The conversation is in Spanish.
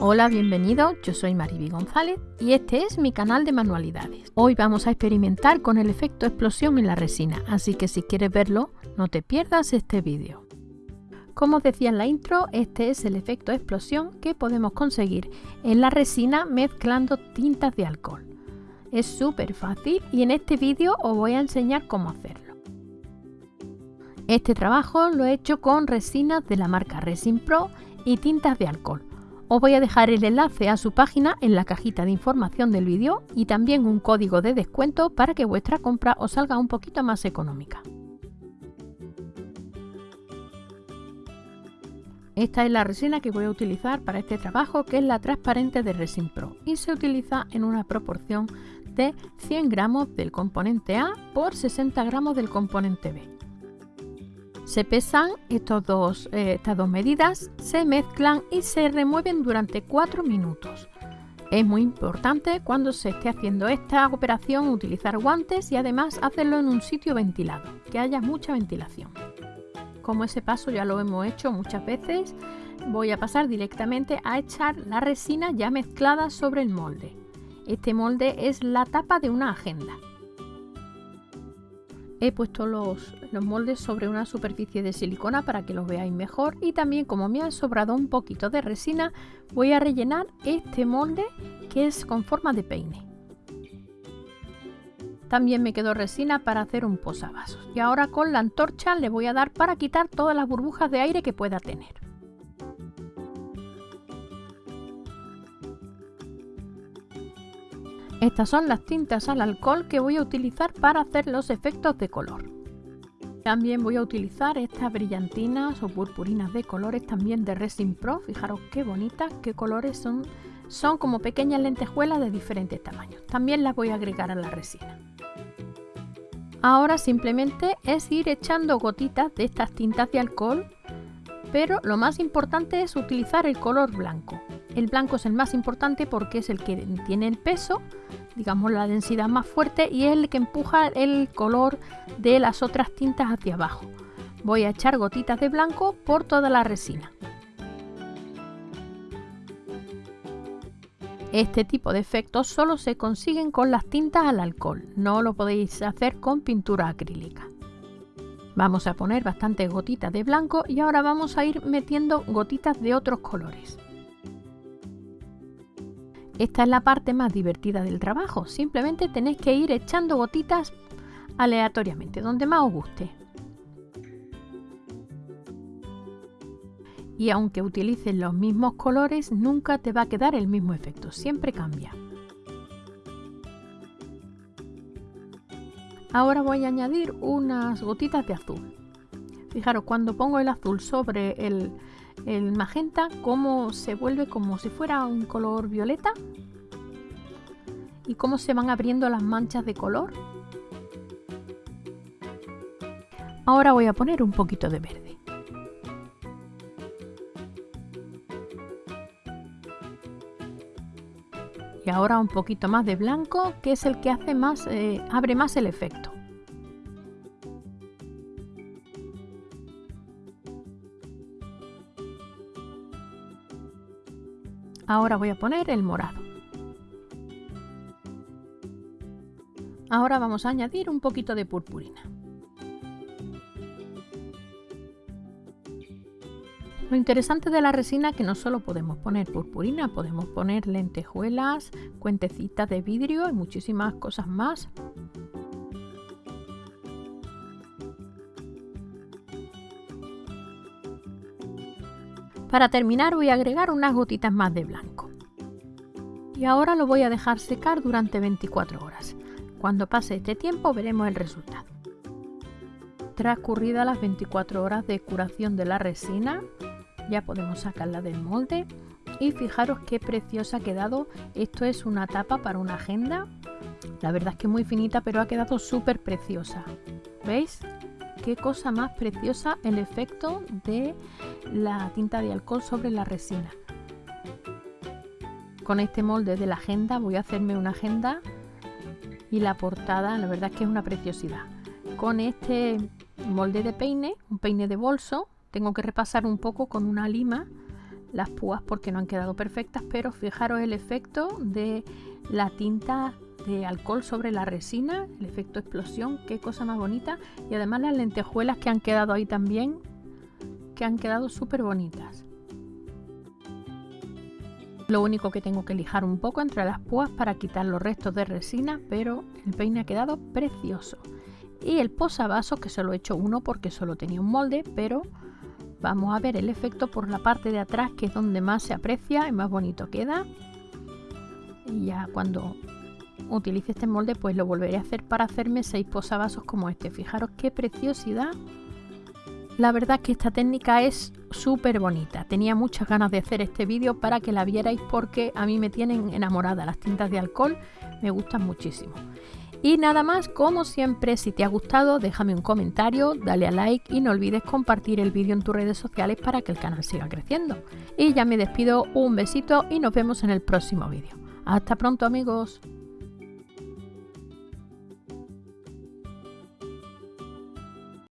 Hola, bienvenido, yo soy Mariby González y este es mi canal de manualidades. Hoy vamos a experimentar con el efecto explosión en la resina, así que si quieres verlo, no te pierdas este vídeo. Como decía en la intro, este es el efecto explosión que podemos conseguir en la resina mezclando tintas de alcohol. Es súper fácil y en este vídeo os voy a enseñar cómo hacerlo. Este trabajo lo he hecho con resinas de la marca Resin Pro y tintas de alcohol. Os voy a dejar el enlace a su página en la cajita de información del vídeo y también un código de descuento para que vuestra compra os salga un poquito más económica. Esta es la resina que voy a utilizar para este trabajo que es la transparente de Resin Pro y se utiliza en una proporción de 100 gramos del componente A por 60 gramos del componente B. Se pesan eh, estas dos medidas, se mezclan y se remueven durante 4 minutos. Es muy importante cuando se esté haciendo esta operación utilizar guantes y además hacerlo en un sitio ventilado, que haya mucha ventilación. Como ese paso ya lo hemos hecho muchas veces, voy a pasar directamente a echar la resina ya mezclada sobre el molde. Este molde es la tapa de una agenda. He puesto los, moldes sobre una superficie de silicona para que los veáis mejor y también como me ha sobrado un poquito de resina voy a rellenar este molde que es con forma de peine. También me quedó resina para hacer un posavasos y ahora con la antorcha le voy a dar para quitar todas las burbujas de aire que pueda tener. Estas son las tintas al alcohol que voy a utilizar para hacer los efectos de color. También voy a utilizar estas brillantinas o purpurinas de colores también de Resin Pro. Fijaros qué bonitas, qué colores son. Son como pequeñas lentejuelas de diferentes tamaños. También las voy a agregar a la resina. Ahora simplemente es ir echando gotitas de estas tintas de alcohol, pero lo más importante es utilizar el color blanco. El blanco es el más importante porque es el que tiene el peso, digamos la densidad más fuerte y es el que empuja el color de las otras tintas hacia abajo. Voy a echar gotitas de blanco por toda la resina. Este tipo de efectos solo se consiguen con las tintas al alcohol, no lo podéis hacer con pintura acrílica. Vamos a poner bastantes gotitas de blanco y ahora vamos a ir metiendo gotitas de otros colores. Esta es la parte más divertida del trabajo. Simplemente tenéis que ir echando gotitas aleatoriamente, donde más os guste. Y aunque utilices los mismos colores, nunca te va a quedar el mismo efecto, siempre cambia. Ahora voy a añadir unas gotitas de azul. Fijaros, cuando pongo el azul sobre el, el magenta cómo se vuelve como si fuera un color violeta y cómo se van abriendo las manchas de color. Ahora voy a poner un poquito de verde. Y ahora un poquito más de blanco, que es el que hace más, eh, abre más el efecto. Ahora voy a poner el morado. Ahora vamos a añadir un poquito de purpurina. Lo interesante de la resina es que no solo podemos poner purpurina, podemos poner lentejuelas, cuentecitas de vidrio y muchísimas cosas más. Para terminar voy a agregar unas gotitas más de blanco. Y ahora lo voy a dejar secar durante 24 horas. Cuando pase este tiempo veremos el resultado. Transcurridas las 24 horas de curación de la resina, ya podemos sacarla del molde y fijaros qué preciosa ha quedado. Esto es una tapa para una agenda. La verdad es que muy finita, pero ha quedado súper preciosa. ¿Veis? Qué cosa más preciosa el efecto de la tinta de alcohol sobre la resina. Con este molde de la agenda voy a hacerme una agenda y la portada, la verdad es que es una preciosidad. Con este molde de peine, un peine de bolso, tengo que repasar un poco con una lima las púas porque no han quedado perfectas, pero fijaros el efecto de la tinta de alcohol sobre la resina, el efecto explosión, qué cosa más bonita. Y además las lentejuelas que han quedado ahí también, que han quedado súper bonitas. Lo único que tengo que lijar un poco entre las púas para quitar los restos de resina, pero el peine ha quedado precioso. Y el posavasos, que solo he hecho uno porque solo tenía un molde, pero vamos a ver el efecto por la parte de atrás, que es donde más se aprecia y más bonito queda. Y ya cuando utilice este molde, pues lo volveré a hacer para hacerme seis posavasos como este. Fijaros qué preciosidad la verdad que esta técnica es súper bonita. Tenía muchas ganas de hacer este vídeo para que la vierais porque a mí me tienen enamorada las tintas de alcohol. Me gustan muchísimo. Y nada más, como siempre, si te ha gustado, déjame un comentario, dale a like y no olvides compartir el vídeo en tus redes sociales para que el canal siga creciendo. Y ya me despido, un besito y nos vemos en el próximo vídeo. Hasta pronto amigos.